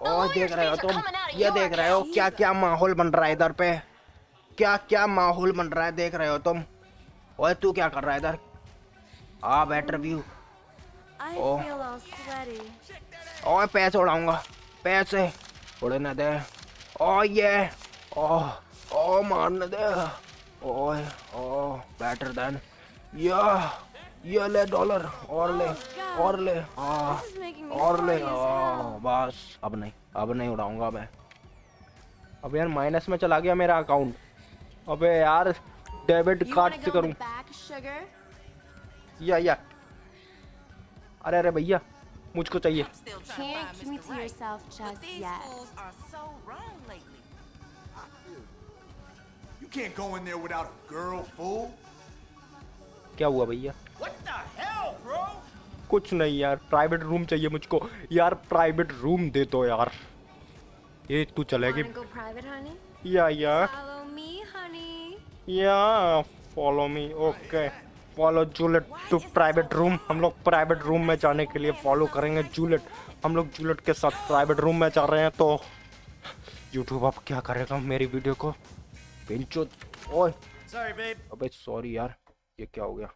और देख रहे हो तुम ये देख रहे हो क्या क्या माहौल बन रहा है इधर पे। क्या क्या माहौल बन रहा है देख रहे हो तुम। ओए तू क्या कर रहा है इधर? A better view Oh. ओए पैसे उड़ाऊँगा। पैसे उड़ने दे। ओ ये। ओ ओ मारने दे। ओए ओ बेटर देन या ये ले डॉलर और ले। और ले आ, हाँ, और ले हाँ, बस अब नहीं अब नहीं उड़ाऊँगा मैं। अब यार माइनस में चला गया मेरा अकाउंट अबे यार डेबिट कार्ड से करूँ। या या। अरे अरे भैया मुझको चाहिए। क्या हुआ भैया? कुछ नहीं यार प्राइवेट रूम चाहिए मुझको। यार प्राइवेट रूम दे दो यार। ये तू चलेगी? या या। Follow me, honey. या follow me okay follow Juliet to private room हम लोग प्राइवेट रूम में जाने के लिए फॉलो करेंगे जूलेट हम लोग जूलेट के साथ प्राइवेट रूम में जा रहे हैं तो यूट्यूब अब क्या करेगा मेरी वीडियो को? ओए। अबे सॉरी यार ये क्या हो गया?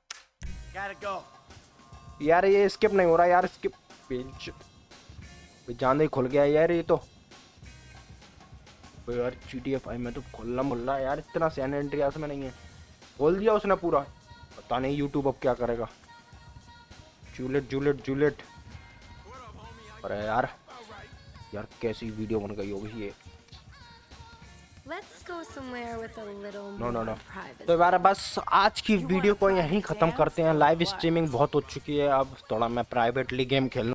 Gotta go. यार ये स्किप नहीं हो रहा यार स्किप पिंच जान ही खुल गया यार ये तो। यार जी टी एफ़ आई में तो खुलना मुल्ला यार, इतना सैन एंड्रियास में नहीं है। खोल दिया उसने पूरा। पता नहीं यूट्यूब अब क्या करेगा। जूलेट जूलेट जूलेट अरे यार यार कैसी वीडियो बन गई होगी ये। No no no. तो यार बस आज की वीडियो को यहीं ख़त्म करते हैं। लाइव स्ट्रीमिंग बहुत हो चुकी है। अब थोड़ा मैं प्राइवेटली गेम खेलना